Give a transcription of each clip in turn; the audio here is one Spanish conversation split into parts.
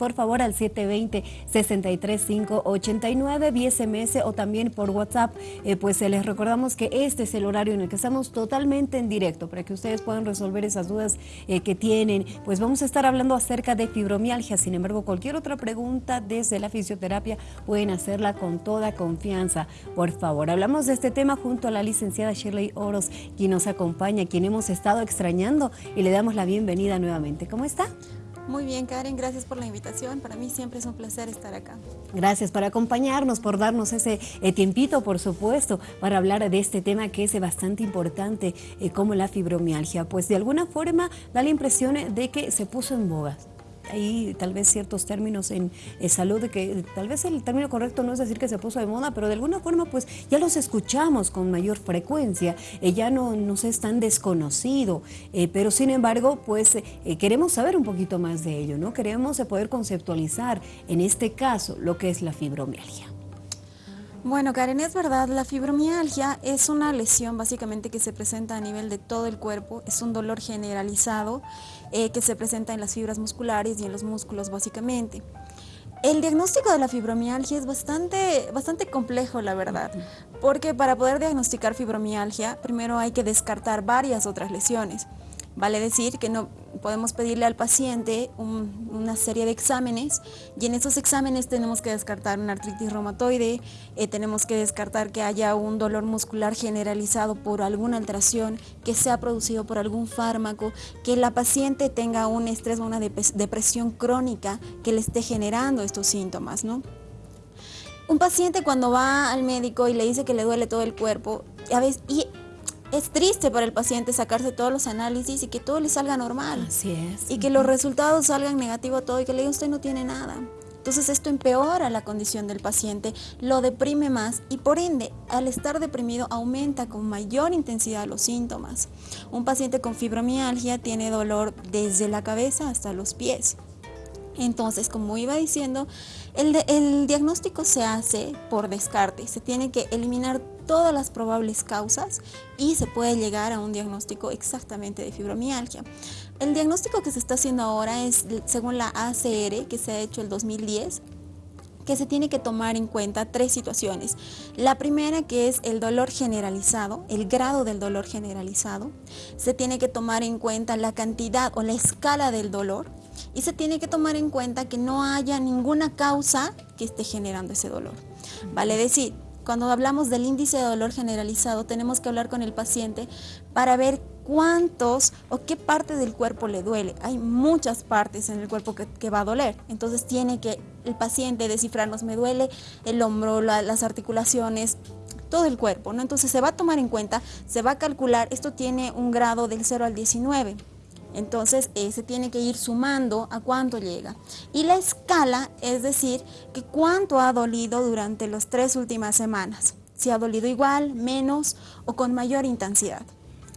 por favor al 720-63589 vía SMS o también por WhatsApp. Eh, pues les recordamos que este es el horario en el que estamos totalmente en directo para que ustedes puedan resolver esas dudas eh, que tienen. Pues vamos a estar hablando acerca de fibromialgia. Sin embargo, cualquier otra pregunta desde la fisioterapia pueden hacerla con toda confianza. Por favor, hablamos de este tema junto a la licenciada Shirley Oros, quien nos acompaña, quien hemos estado extrañando y le damos la bienvenida nuevamente. ¿Cómo está? Muy bien, Karen, gracias por la invitación. Para mí siempre es un placer estar acá. Gracias por acompañarnos, por darnos ese eh, tiempito, por supuesto, para hablar de este tema que es bastante importante, eh, como la fibromialgia. Pues de alguna forma da la impresión de que se puso en boga hay tal vez ciertos términos en, salud que tal vez el término correcto no es decir que se puso de moda, pero de alguna forma pues ya los escuchamos con mayor frecuencia, eh, ya no nos es tan desconocido, eh, pero sin embargo pues eh, queremos saber un poquito más de ello, ¿no? Queremos poder conceptualizar en este caso lo que es la fibromialgia. Bueno, Karen, es verdad, la fibromialgia es una lesión básicamente que se presenta a nivel de todo el cuerpo, es un dolor generalizado eh, que se presenta en las fibras musculares y en los músculos básicamente. El diagnóstico de la fibromialgia es bastante, bastante complejo, la verdad, porque para poder diagnosticar fibromialgia, primero hay que descartar varias otras lesiones. Vale decir que no podemos pedirle al paciente una serie de exámenes y en esos exámenes tenemos que descartar una artritis reumatoide, eh, tenemos que descartar que haya un dolor muscular generalizado por alguna alteración, que sea producido por algún fármaco, que la paciente tenga un estrés o una depresión crónica que le esté generando estos síntomas. ¿no? Un paciente cuando va al médico y le dice que le duele todo el cuerpo, a veces, es triste para el paciente sacarse todos los análisis y que todo le salga normal. Así es. Y que los resultados salgan negativos todo y que le diga usted no tiene nada. Entonces esto empeora la condición del paciente, lo deprime más y por ende al estar deprimido aumenta con mayor intensidad los síntomas. Un paciente con fibromialgia tiene dolor desde la cabeza hasta los pies. Entonces, como iba diciendo, el, el, diagnóstico se hace por descarte, se tiene que eliminar todas las probables causas y se puede llegar a un diagnóstico exactamente de fibromialgia. El diagnóstico que se está haciendo ahora es según la ACR que se ha hecho el 2010 que se tiene que tomar en cuenta tres situaciones. La primera que es el dolor generalizado, el grado del dolor generalizado. Se tiene que tomar en cuenta la cantidad o la escala del dolor y se tiene que tomar en cuenta que no haya ninguna causa que esté generando ese dolor. Vale decir, cuando hablamos del índice de dolor generalizado, tenemos que hablar con el paciente para ver cuántos o qué parte del cuerpo le duele. Hay muchas partes en el cuerpo que, va a doler. Entonces tiene que el paciente descifrarnos, me duele el hombro, las articulaciones, todo el cuerpo. ¿no? Entonces se va a tomar en cuenta, se va a calcular, esto tiene un grado del 0 al 19. Entonces se tiene que ir sumando a cuánto llega. Y la escala es decir que cuánto ha dolido durante las tres últimas semanas. Si ha dolido igual, menos o con mayor intensidad.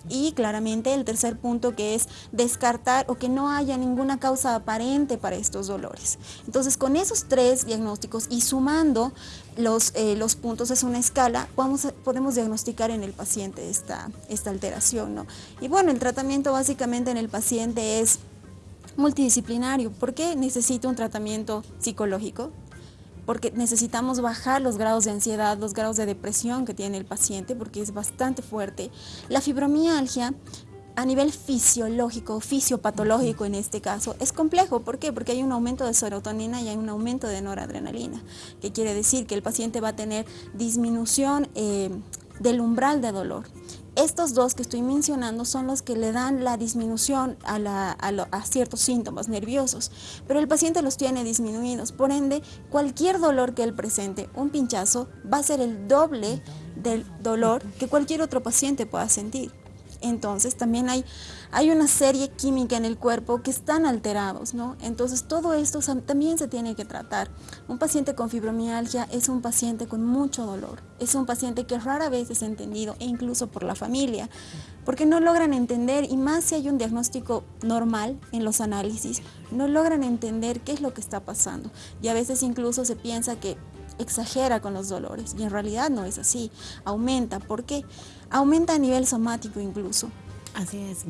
Y claramente el tercer punto que es descartar o que no haya ninguna causa aparente para estos dolores. Entonces con esos tres diagnósticos y sumando los, eh, los puntos es una escala, podemos diagnosticar en el paciente esta, esta alteración. ¿no? Y bueno, el tratamiento básicamente en el paciente es multidisciplinario. ¿Por qué necesita un tratamiento psicológico? Porque necesitamos bajar los grados de ansiedad, los grados de depresión que tiene el paciente, porque es bastante fuerte. La fibromialgia a nivel fisiológico, fisiopatológico en este caso, es complejo. ¿Por qué? Porque hay un aumento de serotonina y hay un aumento de noradrenalina, que quiere decir que el paciente va a tener disminución eh, del umbral de dolor. Estos dos que estoy mencionando son los que le dan la disminución a, ciertos síntomas nerviosos, pero el paciente los tiene disminuidos, por ende, cualquier dolor que él presente, un pinchazo, va a ser el doble del dolor que cualquier otro paciente pueda sentir. Entonces también hay, hay una serie química en el cuerpo que están alterados, ¿no? Entonces todo esto también se tiene que tratar. Un paciente con fibromialgia es un paciente con mucho dolor, es un paciente que rara vez es entendido e incluso por la familia, porque no logran entender y más si hay un diagnóstico normal en los análisis, no logran entender qué es lo que está pasando y a veces incluso se piensa que exagera con los dolores y en realidad no es así, aumenta. ¿Por qué? Aumenta a nivel somático incluso. Así es.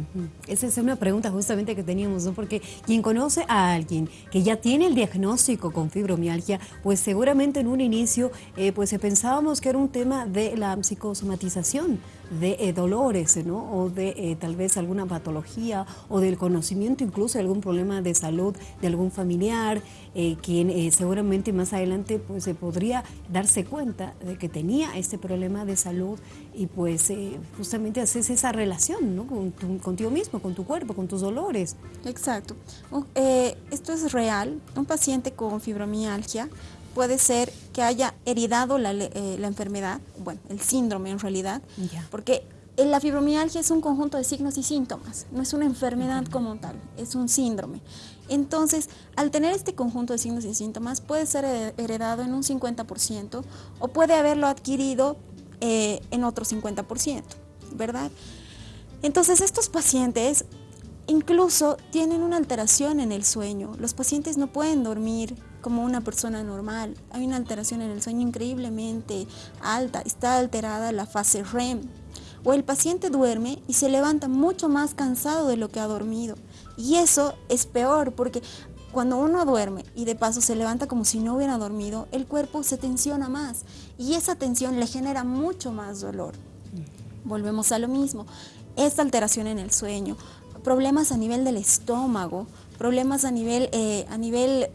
Esa es una pregunta justamente que teníamos, ¿no? Porque quien conoce a alguien que ya tiene el diagnóstico con fibromialgia, pues seguramente en un inicio eh, pues pensábamos que era un tema de la psicosomatización, de eh, dolores, ¿no? O de eh, tal vez alguna patología o del conocimiento incluso de algún problema de salud de algún familiar, quien seguramente más adelante pues se podría darse cuenta de que tenía este problema de salud y pues justamente haces esa relación, ¿no? contigo mismo, con tu cuerpo, con tus dolores. Exacto. Eh, esto es real. Un paciente con fibromialgia puede ser que haya heredado la, eh, enfermedad, bueno, el síndrome en realidad, porque la fibromialgia es un conjunto de signos y síntomas, no es una enfermedad como tal, es un síndrome. Entonces, al tener este conjunto de signos y síntomas, puede ser heredado en un 50% o puede haberlo adquirido eh, en otro 50%, ¿verdad? Entonces estos pacientes incluso tienen una alteración en el sueño. Los pacientes no pueden dormir como una persona normal. Hay una alteración en el sueño increíblemente alta. Está alterada la fase REM. O el paciente duerme y se levanta mucho más cansado de lo que ha dormido. Y eso es peor porque cuando uno duerme y de paso se levanta como si no hubiera dormido, el cuerpo se tensiona más y esa tensión le genera mucho más dolor. Volvemos a lo mismo esta alteración en el sueño, problemas a nivel del estómago, problemas a nivel, eh, a nivel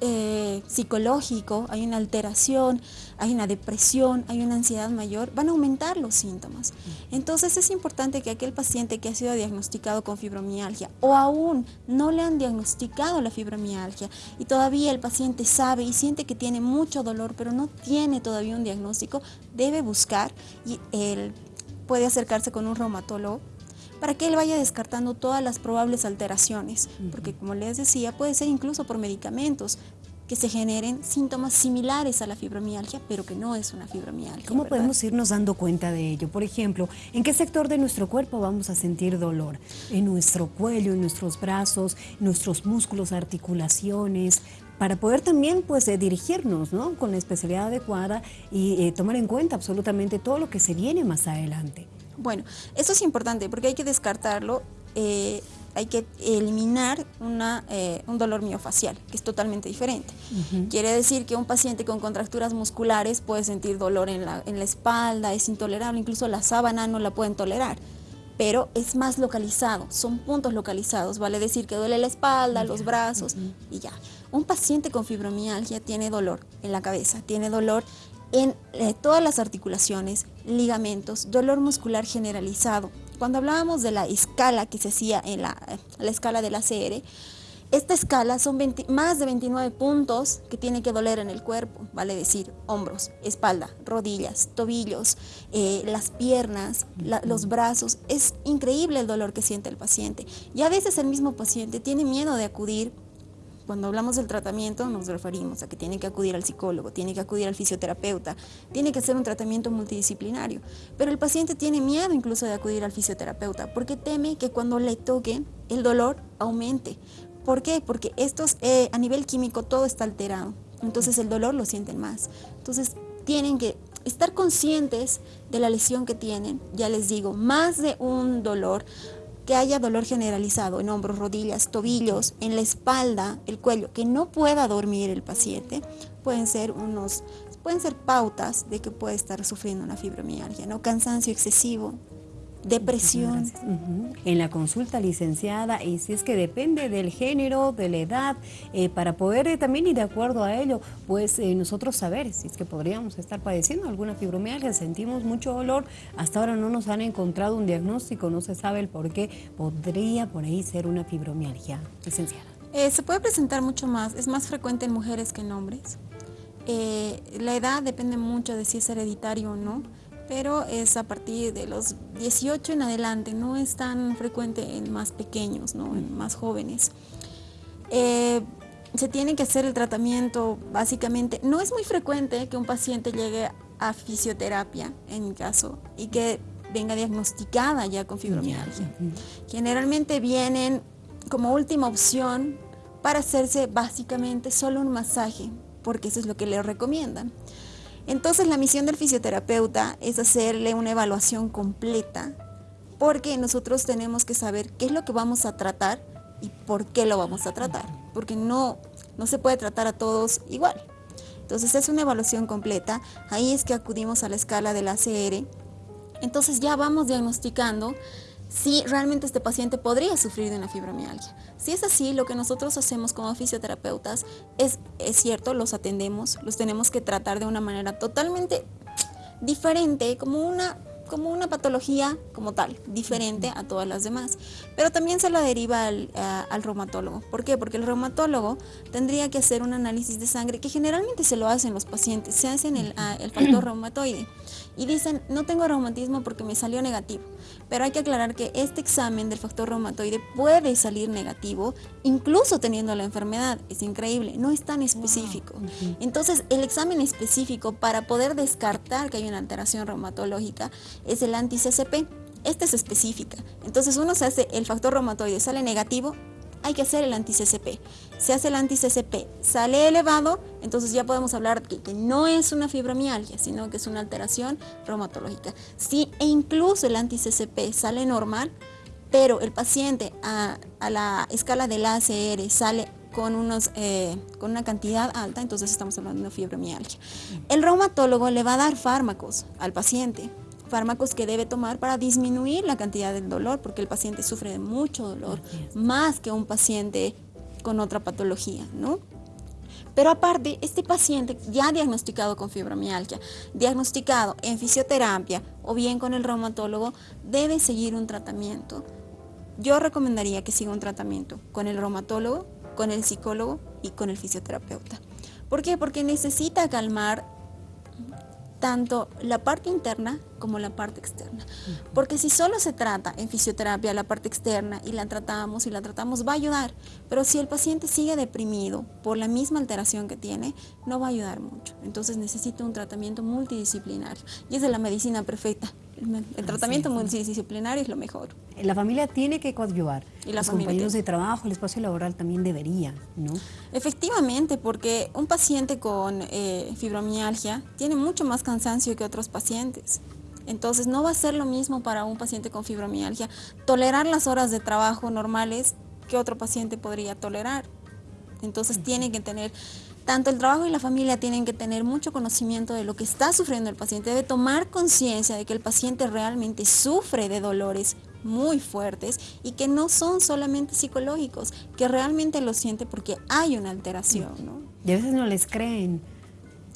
eh, psicológico, hay una alteración, hay una depresión, hay una ansiedad mayor, van a aumentar los síntomas. Entonces es importante que aquel paciente que ha sido diagnosticado con fibromialgia o aún no le han diagnosticado la fibromialgia y todavía el paciente sabe y siente que tiene mucho dolor pero no tiene todavía un diagnóstico, debe buscar y el puede acercarse con un reumatólogo para que él vaya descartando todas las probables alteraciones, porque como les decía, puede ser incluso por medicamentos que se generen síntomas similares a la fibromialgia, pero que no es una fibromialgia. ¿Cómo podemos irnos dando cuenta de ello? Por ejemplo, ¿en qué sector de nuestro cuerpo vamos a sentir dolor? ¿En nuestro cuello, en nuestros brazos, nuestros músculos, articulaciones? para poder también pues eh, dirigirnos ¿no? con la especialidad adecuada y eh, tomar en cuenta absolutamente todo lo que se viene más adelante. Bueno, eso es importante porque hay que descartarlo, eh, hay que eliminar una, un dolor miofacial, que es totalmente diferente. Quiere decir que un paciente con contracturas musculares puede sentir dolor en la, en la espalda, es intolerable, incluso la sábana no la pueden tolerar pero es más localizado, son puntos localizados, vale decir que duele la espalda, los brazos y ya. Un paciente con fibromialgia tiene dolor en la cabeza, tiene dolor en eh, todas las articulaciones, ligamentos, dolor muscular generalizado. Cuando hablábamos de la escala que se hacía en la, la escala del ACR, esta escala son más de 29 puntos que tiene que doler en el cuerpo, vale decir, hombros, espalda, rodillas, tobillos, eh, las piernas, los brazos. Es increíble el dolor que siente el paciente. Y a veces el mismo paciente tiene miedo de acudir cuando hablamos del tratamiento nos referimos a que tiene que acudir al psicólogo, tiene que acudir al fisioterapeuta, tiene que hacer un tratamiento multidisciplinario. Pero el paciente tiene miedo incluso de acudir al fisioterapeuta porque teme que cuando le toque el dolor aumente. ¿Por qué? Porque estos, eh, a nivel químico todo está alterado. Entonces el dolor lo sienten más. Entonces tienen que estar conscientes de la lesión que tienen. Ya les digo, más de un dolor que haya dolor generalizado en hombros, rodillas, tobillos, en la espalda, el cuello, que no pueda dormir el paciente, pueden ser unos pueden ser pautas de que puede estar sufriendo una fibromialgia, ¿no? Cansancio excesivo, depresión. En la consulta licenciada, y si es que depende del género, de la edad, eh, para poder eh, también ir de acuerdo a ello, pues eh, nosotros saber si es que podríamos estar padeciendo alguna fibromialgia, sentimos mucho dolor, hasta ahora no nos han encontrado un diagnóstico, no se sabe el por qué, podría por ahí ser una fibromialgia, licenciada. se puede presentar mucho más, es más frecuente en mujeres que en hombres. la edad depende mucho de si es hereditario o no pero es a partir de los 18 en adelante, no es tan frecuente en más pequeños, ¿no? en más jóvenes. Eh, se tiene que hacer el tratamiento básicamente, no es muy frecuente que un paciente llegue a fisioterapia, en mi caso, y que venga diagnosticada ya con fibromialgia. Generalmente vienen como última opción para hacerse básicamente solo un masaje, porque eso es lo que le recomiendan. Entonces la misión del fisioterapeuta es hacerle una evaluación completa porque nosotros tenemos que saber qué es lo que vamos a tratar y por qué lo vamos a tratar, porque no, no se puede tratar a todos igual. Entonces es una evaluación completa, ahí es que acudimos a la escala del ACR, entonces ya vamos diagnosticando si realmente este paciente podría sufrir de una fibromialgia. Si es así, lo que nosotros hacemos como fisioterapeutas es, es cierto, los atendemos, los tenemos que tratar de una manera totalmente diferente, como una como una patología como tal, diferente a todas las demás. Pero también se la deriva al, reumatólogo. ¿Por qué? Porque el reumatólogo tendría que hacer un análisis de sangre, que generalmente se lo hacen los pacientes, se hacen el, el factor reumatoide y dicen, no tengo reumatismo porque me salió negativo. Pero hay que aclarar que este examen del factor reumatoide puede salir negativo, incluso teniendo la enfermedad. Es increíble, no es tan específico. Entonces, el examen específico para poder descartar que hay una alteración reumatológica es el anti-CCP. Este es específica. Entonces, uno se hace el factor reumatoide, sale negativo, hay que hacer el anti-CCP. Se hace el anti-CCP, sale elevado, entonces ya podemos hablar que, no es una fibromialgia, sino que es una alteración reumatológica. Si e incluso el anti-CCP sale normal, pero el paciente a, la escala del ACR sale con, unos, eh, con una cantidad alta, entonces estamos hablando de fibromialgia. El reumatólogo le va a dar fármacos al paciente fármacos que debe tomar para disminuir la cantidad del dolor, porque el paciente sufre de mucho dolor, más que un paciente con otra patología, ¿no? Pero aparte, este paciente ya diagnosticado con fibromialgia, diagnosticado en fisioterapia o bien con el reumatólogo, debe seguir un tratamiento. Yo recomendaría que siga un tratamiento con el reumatólogo, con el psicólogo y con el fisioterapeuta. ¿Por qué? Porque necesita calmar tanto la parte interna como la parte externa. Porque si solo se trata en fisioterapia la parte externa y la tratamos y la tratamos, va a ayudar. Pero si el paciente sigue deprimido por la misma alteración que tiene, no va a ayudar mucho. Entonces necesita un tratamiento multidisciplinario. Y es de la medicina perfecta. El, tratamiento multidisciplinario es lo mejor. La familia tiene que coadyuvar. Y Los compañeros de trabajo, el espacio laboral también debería, ¿no? Efectivamente, porque un paciente con eh, fibromialgia tiene mucho más cansancio que otros pacientes. Entonces no va a ser lo mismo para un paciente con fibromialgia tolerar las horas de trabajo normales que otro paciente podría tolerar. Entonces tiene que tener tanto el trabajo y la familia tienen que tener mucho conocimiento de lo que está sufriendo el paciente, debe tomar conciencia de que el paciente realmente sufre de dolores muy fuertes y que no son solamente psicológicos, que realmente lo siente porque hay una alteración. ¿no? Y a veces no les creen.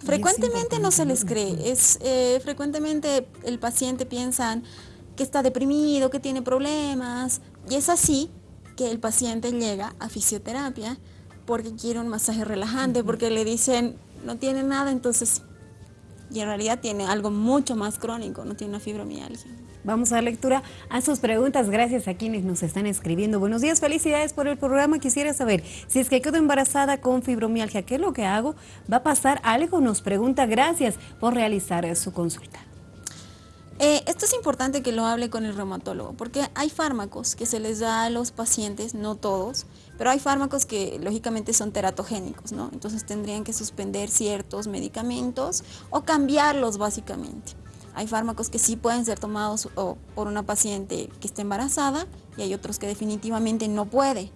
Frecuentemente no se les cree, es, eh, frecuentemente el paciente piensa que está deprimido, que tiene problemas, y es así que el paciente llega a fisioterapia porque quiere un masaje relajante, porque le dicen no tiene nada, entonces, y en realidad tiene algo mucho más crónico, no tiene una fibromialgia. Vamos a dar lectura a sus preguntas. Gracias a quienes nos están escribiendo. Buenos días, felicidades por el programa. Quisiera saber si es que quedo embarazada con fibromialgia, ¿qué es lo que hago? ¿Va a pasar algo? Nos pregunta. Gracias por realizar su consulta. Eh, esto es importante que lo hable con el reumatólogo, porque hay fármacos que se les da a los pacientes, no todos, pero hay fármacos que lógicamente son teratogénicos, ¿no? Entonces tendrían que suspender ciertos medicamentos o cambiarlos básicamente. Hay fármacos que sí pueden ser tomados por una paciente que esté embarazada y hay otros que definitivamente no puede.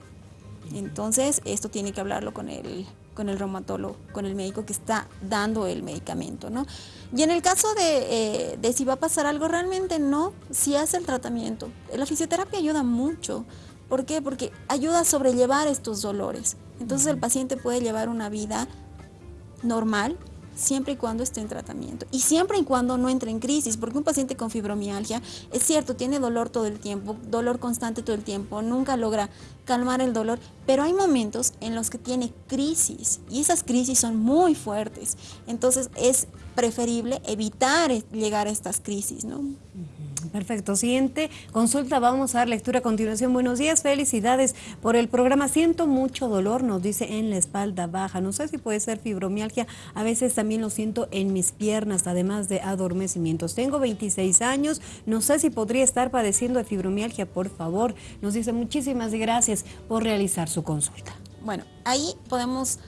Entonces esto tiene que hablarlo con el, con el reumatólogo, con el médico que está dando el medicamento, ¿no? Y en el caso de, eh, de si va a pasar algo, realmente no, si hace el tratamiento. La fisioterapia ayuda mucho. ¿Por qué? Porque ayuda a sobrellevar estos dolores. Entonces el paciente puede llevar una vida normal, siempre y cuando esté en tratamiento y siempre y cuando no entre en crisis, porque un paciente con fibromialgia es cierto, tiene dolor todo el tiempo, dolor constante todo el tiempo, nunca logra calmar el dolor, pero hay momentos en los que tiene crisis y esas crisis son muy fuertes, entonces es preferible evitar llegar a estas crisis, ¿no? Perfecto. Siguiente consulta, vamos a dar lectura a continuación. Buenos días, felicidades por el programa. Siento mucho dolor, nos dice en la espalda baja. No sé si puede ser fibromialgia, a veces también lo siento en mis piernas, además de adormecimientos. Tengo 26 años, no sé si podría estar padeciendo de fibromialgia, por favor. Nos dice muchísimas gracias por realizar su consulta. Bueno, ahí podemos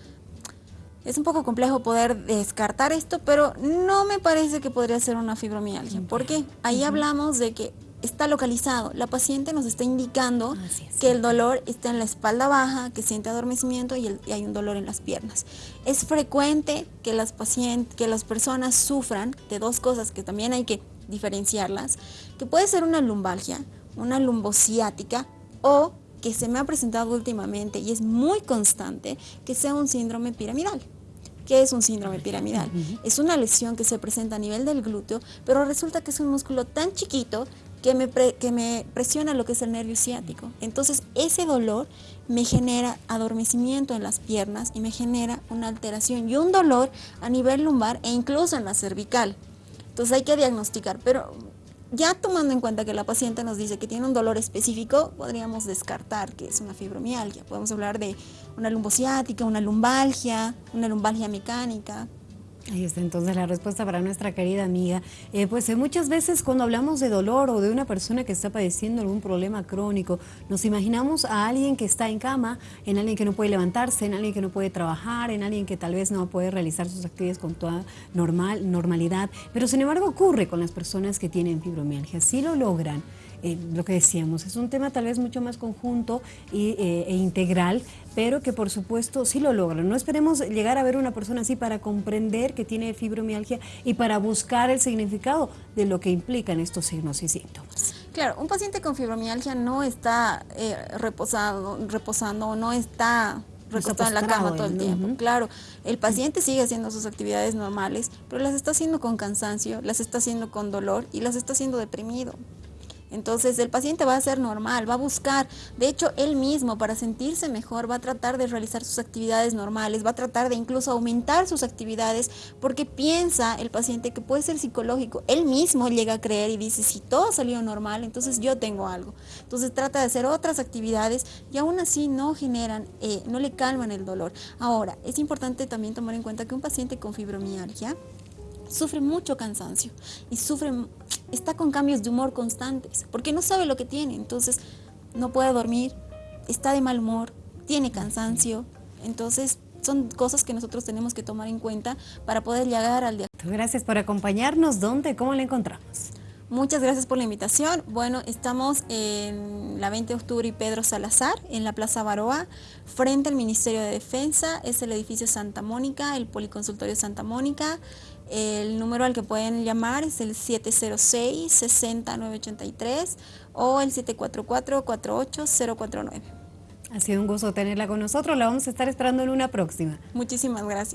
es un poco complejo poder descartar esto, pero no me parece que podría ser una fibromialgia. ¿Por qué? Ahí hablamos de que está localizado. La paciente nos está indicando que el dolor está en la espalda baja, que siente adormecimiento y, hay un dolor en las piernas. Es frecuente que las, pacientes, que las personas sufran de dos cosas que también hay que diferenciarlas, que puede ser una lumbalgia, una lumbociática o que se me ha presentado últimamente y es muy constante, que sea un síndrome piramidal. ¿Qué es un síndrome piramidal? Es una lesión que se presenta a nivel del glúteo, pero resulta que es un músculo tan chiquito que me, que me presiona lo que es el nervio ciático. Entonces ese dolor me genera adormecimiento en las piernas y me genera una alteración y un dolor a nivel lumbar e incluso en la cervical. Entonces hay que diagnosticar, pero ya tomando en cuenta que la paciente nos dice que tiene un dolor específico, podríamos descartar que es una fibromialgia. Podemos hablar de una lumbociática, una lumbalgia, una lumbalgia mecánica, Ahí está entonces la respuesta para nuestra querida amiga. Eh, pues eh, muchas veces cuando hablamos de dolor o de una persona que está padeciendo algún problema crónico, nos imaginamos a alguien que está en cama, en alguien que no puede levantarse, en alguien que no puede trabajar, en alguien que tal vez no puede realizar sus actividades con toda normal, normalidad. Pero sin embargo ocurre con las personas que tienen fibromialgia. Si lo logran, eh, lo que decíamos, es un tema tal vez mucho más conjunto e integral, pero que por supuesto sí lo logran. No esperemos llegar a ver una persona así para comprender que tiene fibromialgia y para buscar el significado de lo que implican estos signos y síntomas. Claro, un paciente con fibromialgia no está eh, reposado, reposando o no está recostado en la cama todo el tiempo. Claro, el paciente sigue haciendo sus actividades normales, pero las está haciendo con cansancio, las está haciendo con dolor y las está haciendo deprimido. Entonces el paciente va a ser normal, va a buscar, de hecho él mismo para sentirse mejor va a tratar de realizar sus actividades normales, va a tratar de incluso aumentar sus actividades porque piensa el paciente que puede ser psicológico. Él mismo llega a creer y dice, si todo salió normal, entonces yo tengo algo. Entonces trata de hacer otras actividades y aún así no generan, eh, no le calman el dolor. Ahora, es importante también tomar en cuenta que un paciente con fibromialgia sufre mucho cansancio y sufre está con cambios de humor constantes, porque no sabe lo que tiene, entonces no puede dormir, está de mal humor, tiene cansancio, entonces son cosas que nosotros tenemos que tomar en cuenta para poder llegar al diagnóstico. Gracias por acompañarnos. ¿Dónde? ¿Cómo le encontramos? Muchas gracias por la invitación. Bueno, estamos en la 20 de octubre y Pedro Salazar, en la Plaza Baroa, frente al Ministerio de Defensa. Es el edificio Santa Mónica, el Policonsultorio Santa Mónica. El número al que pueden llamar es el 706-60983 o el 744-48049. Ha sido un gusto tenerla con nosotros, la vamos a estar esperando en una próxima. Muchísimas gracias.